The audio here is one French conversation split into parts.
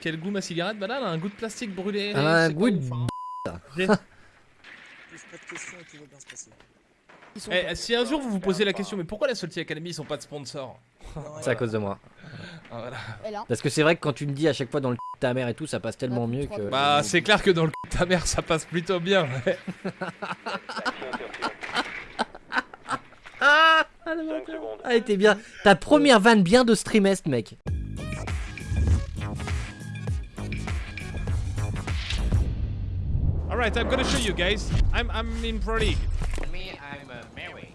quel goût ma cigarette Bah là, elle a un goût de plastique brûlé. Elle a un goût de hein. J'ai- Pose pas de questions et tout va bien se passer. Ils sont Eh, si un jour vous vous posez la question, mais pourquoi la Salty Academy ils sont pas de sponsor? Non, C'est à cause de moi. Ah, voilà. Parce que c'est vrai que quand tu me dis à chaque fois dans le de ta mère et tout, ça passe tellement mieux que. Bah, c'est clair que dans le cul de ta mère, ça passe plutôt bien. ouais. Ah, elle était bien. Ta première vanne bien de streamest, mec. Alright, I'm gonna show you guys. I'm, I'm in Pro League. Me, I'm uh, Mary.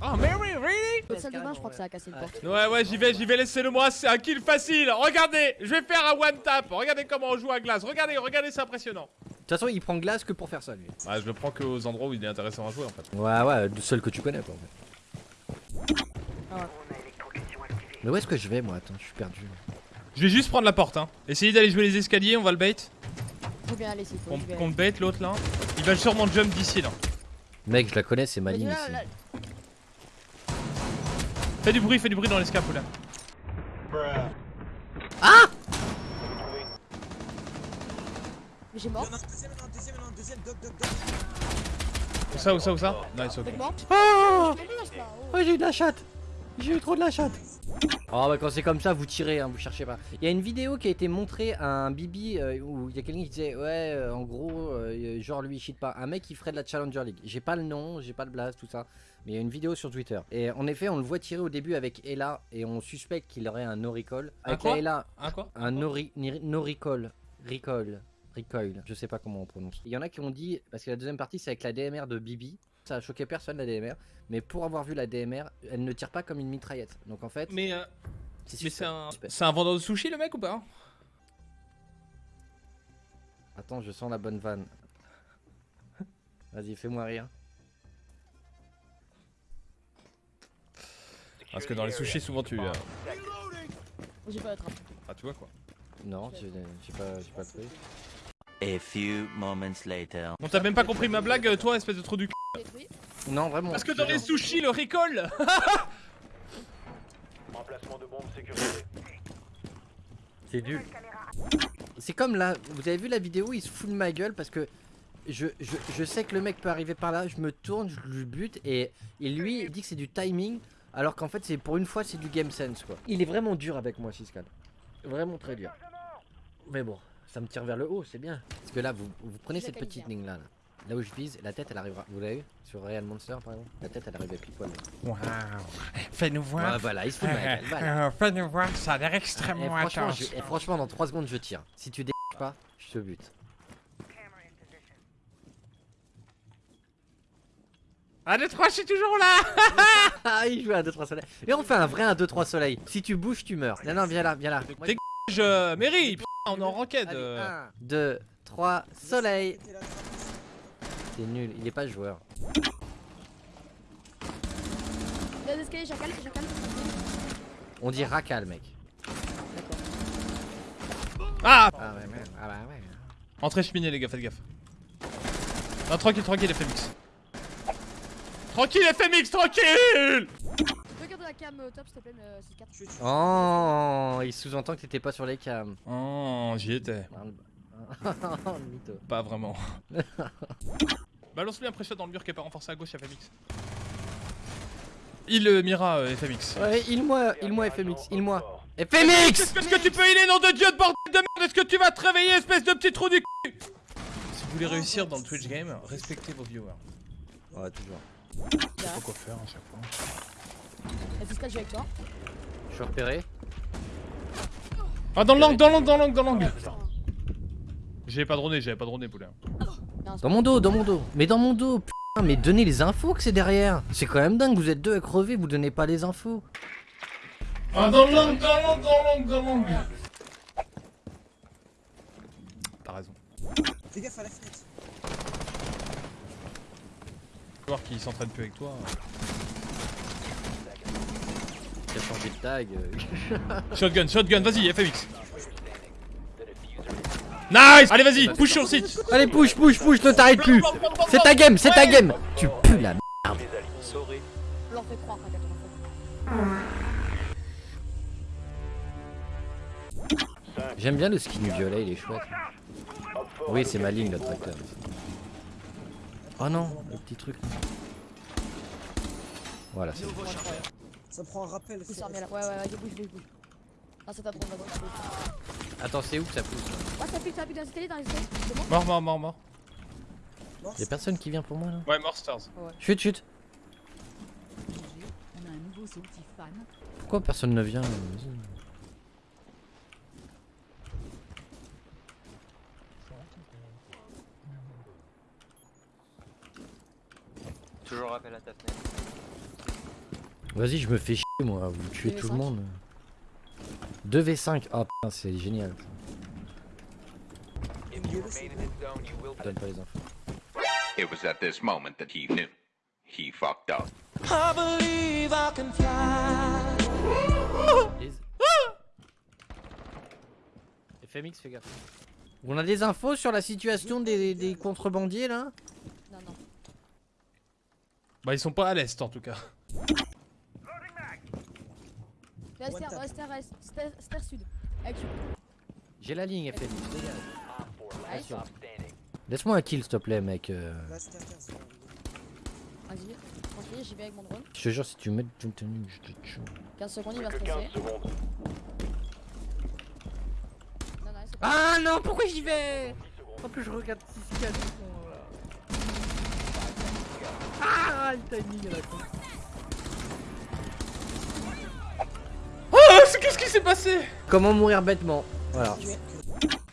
Oh, Mary, really? Votre salle de bain, je crois que ça a cassé une porte. Ouais, ouais, j'y vais, j'y vais, laissez-le moi, c'est un kill facile. Regardez, je vais faire un one tap. Regardez comment on joue à glace. Regardez, regardez, c'est impressionnant. De toute façon, il prend glace que pour faire ça, lui. Ouais, je le prends que aux endroits où il est intéressant à jouer en fait. Ouais, ouais, le seul que tu connais, quoi, en fait. Ah. Mais où est-ce que je vais, moi? Attends, je suis perdu. Je vais juste prendre la porte, hein. Essayez d'aller jouer les escaliers, on va le bait. Faut bien aller faut. Le bait l'autre là. Il va sûrement jump d'ici là. Mec, je la connais, c'est ma ligne ici. là, Fais du bruit, fais du bruit dans l'escape là. Mais j'ai mort. Deuxième, deuxième, deuxième, doc, doc, doc. Où ça, où ça, où ça? Nice, ok. Oh oh. Oh, j'ai eu de la chatte J'ai eu trop de la chatte Oh bah quand c'est comme ça vous tirez hein, vous cherchez pas. Il y a une vidéo qui a été montrée à un Bibi euh, où il y a quelqu'un qui disait ouais euh, en gros euh, genre lui il cheat pas. Un mec qui ferait de la Challenger League. J'ai pas le nom, j'ai pas le blast tout ça. Mais il y a une vidéo sur Twitter. Et en effet on le voit tirer au début avec Ella et on suspecte qu'il aurait un no recall. Un Avec quoi? La Ella Un quoi? Un no, ri- no recall. Recall. Recoil, je sais pas comment on prononce. Il y en a qui ont dit, parce que la deuxième partie c'est avec la DMR de Bibi, ça a choqué personne la DMR, mais pour avoir vu la DMR, elle ne tire pas comme une mitraillette. Donc en fait, Mais, euh, c'est mais suspect. c'est un, un vendeur de sushi le mec ou pas? Attends, je sens la bonne vanne. Vas-y, fais-moi rire. Parce que dans les sushis souvent tu... euh, J'ai pas la trappe. Ah tu vois quoi. Non, j'ai j'ai pas, pas truc. A few moments later. Bon t'as même pas compris ma blague toi espèce de trou du cul. Non, vraiment. Parce que dans les sushis le recall C'est nul. C'est comme là, vous avez vu la vidéo, il se fout de ma gueule parce que je, je, je sais que le mec peut arriver par là, je me tourne, je le bute et, et lui il dit que c'est du timing alors qu'en fait c'est pour une fois c'est du game sense quoi. Il est vraiment dur avec moi Siscal. Vraiment très dur. Mais bon, ça me tire vers le haut, c'est bien. Parce que là vous, vous prenez cette petite bien. ligne là, là. Là où je vise, la tête elle arrivera. Vous l'avez vu Sur Real Monster par exemple La tête elle arrive à pile poil. Waouh Fais-nous voir. Ouais, voilà, il se fout de ma gueule. Voilà. Euh, Fais-nous voir, ça a l'air Et extrêmement franchement, intense. je- et franchement, dans 3 secondes je tire. Si tu dégages pas, je te bute. Ah les trois je suis toujours là Ah, il joue à 2-3 soleils. Et on fait un vrai 1-2-3 soleil. Si tu bouges, tu meurs. Non, non, viens là, viens là. Dégage euh, Mary Putain on est en ranked euh. 1, 2, 3, soleil. C'est nul, il est pas joueur. Jacal, jacal. On dit racal, mec. Ah Ah ouais, merde. Ah bah ouais. Entrez cheminée les gars, faites gaffe. Non tranquille, tranquille FMX. Tranquille FMX, tranquille Tu peux regarder la cam top s'il te plaît, c'est 4. Je suis Oh, il sous-entend que t'étais pas sur les cams. Oh j'y étais. Mytho. Pas vraiment. Balance-lui un pressure dans le mur qui est pas renforcé à gauche FMX. Il euh, Mira euh, FMX. Ouais, il-moi, il-moi FMX, il-moi. FMX Est-ce que tu peux healer nom de dieu de bordel de merde? Est-ce que tu vas te réveiller espèce de petit trou du cul? Si vous voulez réussir dans le Twitch game, respectez vos viewers. Ouais, toujours. Faut quoi faire à chaque fois. La fiscale, je vais avec toi? Je suis repéré. Ah dans l'angle, dans l'angle, dans l'angle, dans l'angle J'avais pas droné, j'avais pas droné poulet. Dans mon dos, dans mon dos. Mais dans mon dos, putain, mais donnez les infos que c'est derrière. C'est quand même dingue, vous êtes deux à crever, vous donnez pas les infos. Ah dans l'angle, dans l'angle, dans l'angle, dans l'angle T'as raison. Fais gaffe à la fenêtre. Voir qui s'entraîne plus avec toi. A changé de tag. Shotgun, shotgun, vas-y FMX Nice Allez vas-y, push sur le site Allez, push, push, push, ne t'arrête plus. C'est ta game, c'est ta game. Tu pues la merde. On leur fait croire à 80 fois. J'aime bien le skin violet, il est chouette. Oui, c'est ma ligne le tracteur. Oh non, le petit truc. Voilà, c'est bon. Ça prend un rappel. Ouais, ouais, ouais, bouge. Ah, ça t'apprend d'abord. Attends, c'est où que ça pousse Ah, ça ça dans les escaliers, dans les escaliers. C'est bon Mort, mort, mort, mort. Y'a personne qui vient pour moi là Ouais, mort, Stars. Chut, chut fan. Pourquoi personne ne vient Vas-y. Toujours rappel à ta fenêtre. Vas-y, je me fais chier moi, vous tuez tout le 2v5. monde. 2v5, ah putain, c'est génial. Donne pas les infos. It was at this moment that he knew. He fucked up. Les- FMX, fais gaffe. On a des infos sur la situation des, des contrebandiers là? Non, non. Bah, ils sont pas à l'est en tout cas. Là, Esther, tap. Esther, Esther, Esther Sud. J'ai la ligne. Allez, Attention. Laisse-moi un kill s'il te plaît mec. euh. Là, 15. vas-y. Tranquille, j'y vais avec mon drone. Je te jure si tu mets une tenue, je te tue. 15 secondes, il va se passer. Ah non, pourquoi j'y vais? En plus je regarde si c'est Ah le timing à la con. Qu'est-ce qui s'est passé? Comment mourir bêtement Voilà.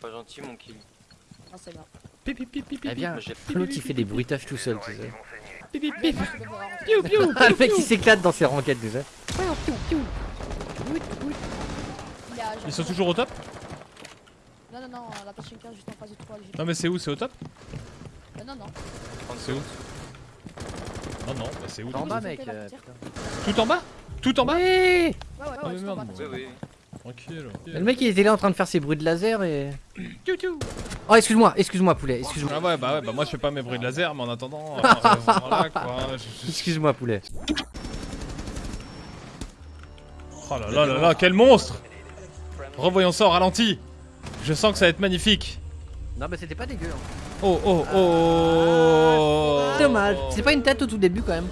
Pas gentil mon kill. Non, c'est bien. Pipi, pipi, pipi. Eh bien, l'autre il fait des bruitages tout seul, tu sais. Peux pouvoir rentrer. Piou, piou. Ah, le mec il s'éclate dans ses ranquettes, tu sais. Il a- Ils sont toujours au top? Non, non, non, la Pachinka juste en face du 3. Non, mais c'est où? C'est au top? Euh, non, non. C'est où? Non, non, bah c'est où? En bas, mec. euh. Tout en bas? Tout en bas? Ouais Ouais, ouais, ouais, Ah, Oui, oui. Tranquille. Le mec il était là en train de faire ses bruits de laser et. Oh, excuse-moi, excuse-moi, poulet, excuse-moi. Ah ouais, bah ouais, bah moi je fais pas mes bruits de laser, mais en attendant, euh, voilà quoi. je- je- Excuse-moi, poulet. Oh là là là là, quel monstre Revoyons ça au ralenti. Je sens que ça va être magnifique. Non, mais c'était pas dégueu. hein. Oh oh oh Dommage. C'est pas une tête au tout début quand même.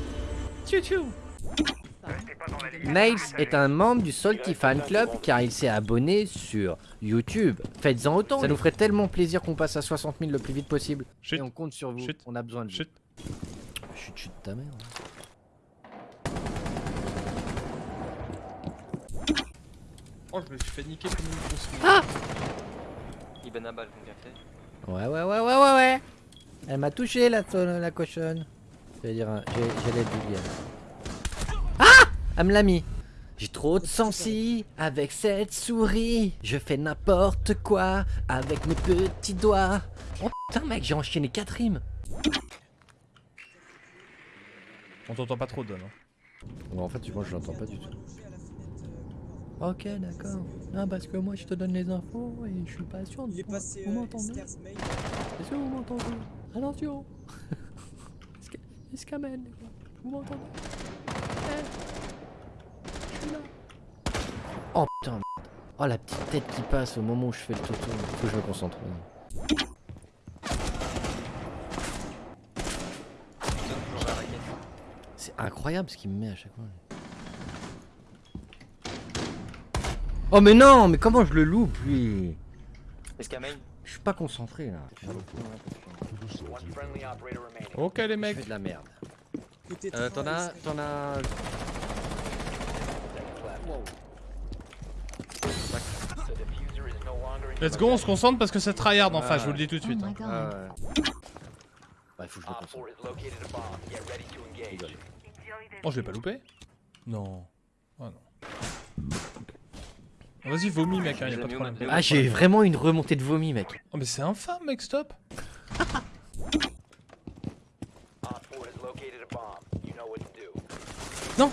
Nails est un membre du Salty Fan Club car il s'est abonné sur YouTube. Faites-en autant. Ça nous ferait tellement plaisir qu'on passe à 60 000 le plus vite possible. Chut. Et on compte sur vous. Chut. On a besoin de vous. Chut. Chut, chut, ta mère. Oh, je me suis fait niquer comme une grosse Ibn Abal, qu'on vient fait. Ouais, ouais, ouais, ouais, ouais, ouais. Elle m'a touché la, la cochonne. J'allais dire, un- j'ai- j'allais être Julien. Elle me l'a mis. J'ai trop de sensi avec cette souris. Je fais n'importe quoi avec mes petits doigts. Oh putain, mec, j'ai enchaîné 4 rimes. On t'entend pas trop, Don. hein. Bon, en fait, moi, je l'entends pas du tout. À Ok, d'accord. Non, parce que moi, je te donne les infos et je suis pas sûr de Il est vous- passé Vous euh, m'entendez. Est-ce que vous m'entendez? Attention Esca- Escamen, les gars. Vous m'entendez? Eh Oh putain, merde. Oh la petite tête qui passe au moment où je fais le toto. Faut que je me concentre. C'est incroyable ce qu'il me met à chaque fois. Oh mais non Mais comment je le loupe lui? Je suis pas concentré là. Ok, les Je mecs. fais de la merde. Euh, t'en as... T'en as... Let's go, on se concentre parce que c'est tryhard en face, je vous le dis tout de Oh suite. hein. god. Ah. Bah, il faut que je me concentre. Oh, je l'ai pas loupé Non. Oh non. Vas-y, vomis, mec, hein, y a pas de problème. Ah, j'ai vraiment une remontée de vomi, mec. Oh, mais c'est infâme, mec, stop Non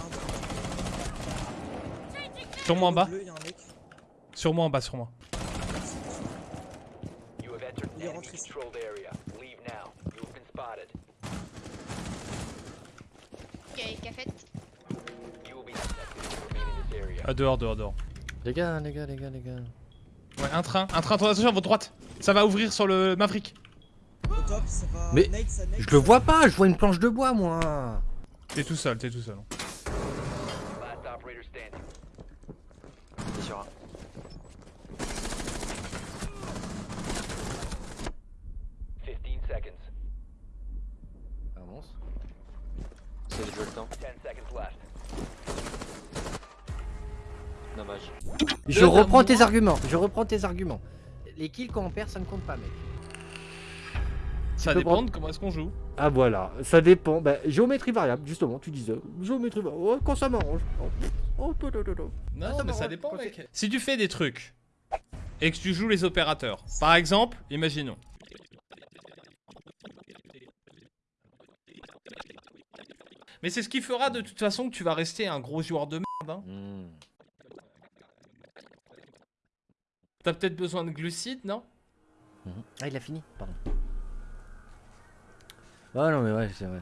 Sur moi en bas Bleu. Sur moi en bas, sur moi. Il est rentré ici. Ah, dehors, dehors, dehors. Les gars, les gars, les gars, les gars. Ouais, un train, un train, attention à votre droite. Ça va ouvrir sur le Maverick. Mais Je le vois pas, je vois une planche de bois moi. T'es tout seul, t'es tout seul. C'est sur un. Avance. C'est le le temps. Dommage. Je Deux reprends tes arguments, je reprends tes arguments. Les kills quand on perd, ça ne compte pas, mec. Ça dépend prendre- de comment est-ce qu'on joue. Ah voilà, ça dépend. Bah, géométrie variable, justement, tu disais. Géométrie variable, ouais, quand ça m'arrange. Oh, oh, oh, oh, oh, oh. Non, Ah, ça mais ça dépend, mec. Si tu fais des trucs et que tu joues les opérateurs, par exemple, imaginons. Mais c'est ce qui fera de toute façon que tu vas rester un gros joueur de merde. Hein. Hmm. T'as peut-être besoin de glucides, non. Ah, il a fini, pardon. Ah non, mais ouais, c'est vrai.